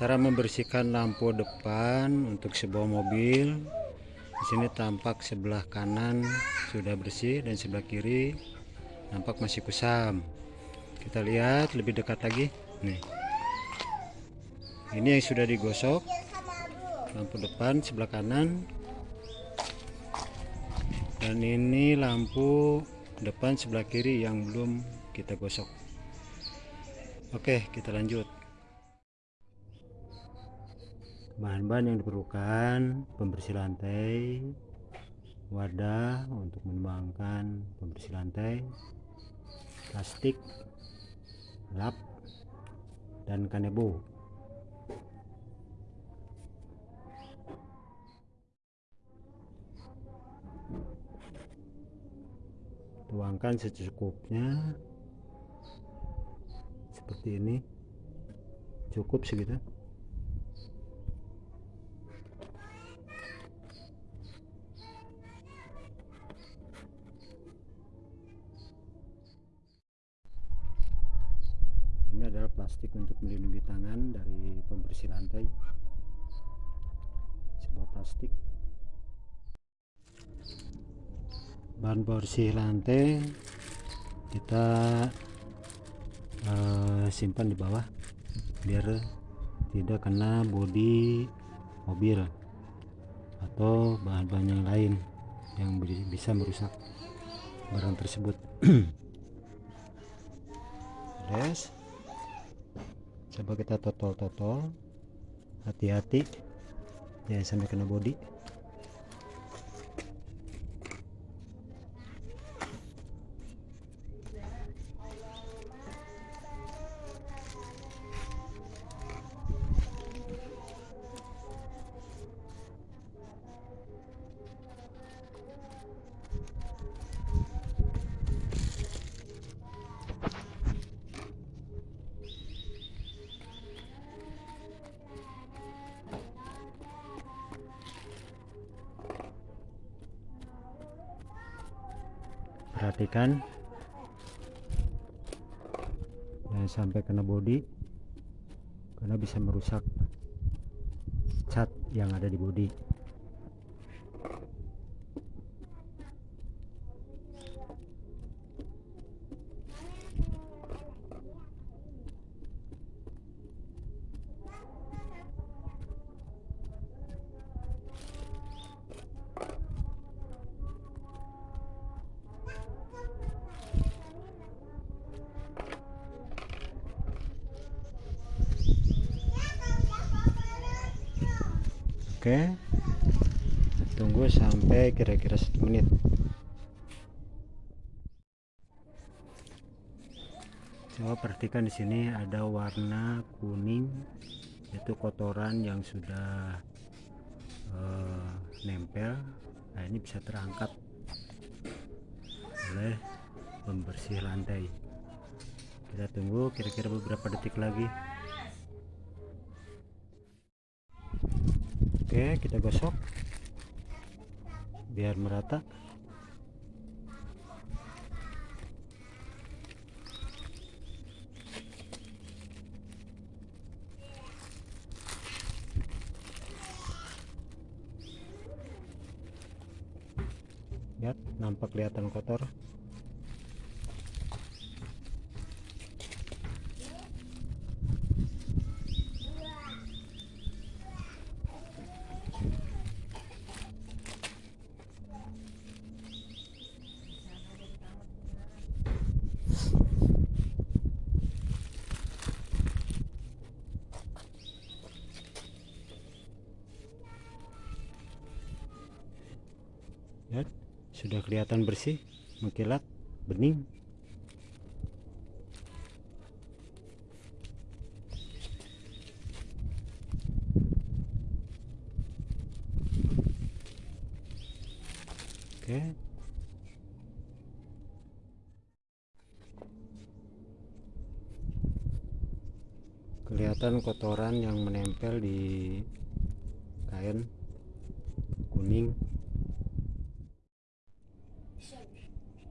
cara membersihkan lampu depan untuk sebuah mobil di sini tampak sebelah kanan sudah bersih dan sebelah kiri nampak masih kusam. Kita lihat lebih dekat lagi. Nih. Ini yang sudah digosok. Lampu depan sebelah kanan. Dan ini lampu depan sebelah kiri yang belum kita gosok. Oke kita lanjut bahan-bahan yang diperlukan pembersih lantai wadah untuk menuangkan pembersih lantai plastik lap dan kanebo tuangkan secukupnya. Seperti ini. Cukup segitu ini adalah plastik untuk melindungi tangan dari pembersih lantai. Sebuah plastik. Bahan bersih lantai kita uh, simpan di bawah biar tidak kena bodi mobil atau bahan-bahan yang lain yang bisa merusak barang tersebut. Yes coba kita totol-totol. Hati-hati. Jangan sampai kena bodi perhatikan. Jangan sampai kena bodi karena bisa merusak cat yang ada di bodi Oke. Tunggu sampai kira-kira satu menit. Coba perhatikan di sini ada warna kuning itu kotoran yang sudah uh, nempel. Nah, ini bisa terangkat oleh pembersih lantai. Kita tunggu kira-kira beberapa detik lagi. Oke kita gosok. Biar merata. Lihat nampak kelihatan kotor ya sudah kelihatan bersih mengkilat bening. Oke. Kelihatan kotoran yang menempel di kain kuning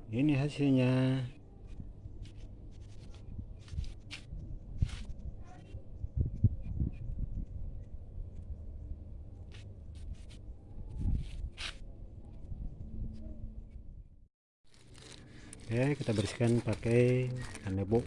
ini hasilnya Oke, kita bersihkan pakai kanebo.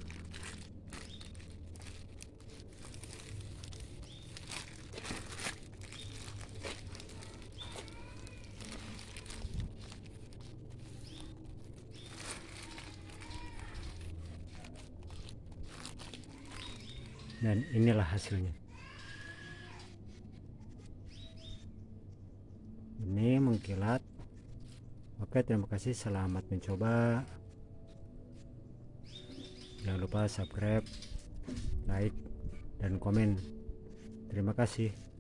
Dan inilah hasilnya. Ini mengkilat. Oke terima kasih. Selamat mencoba. Jangan lupa subscribe like dan komen. Terima kasih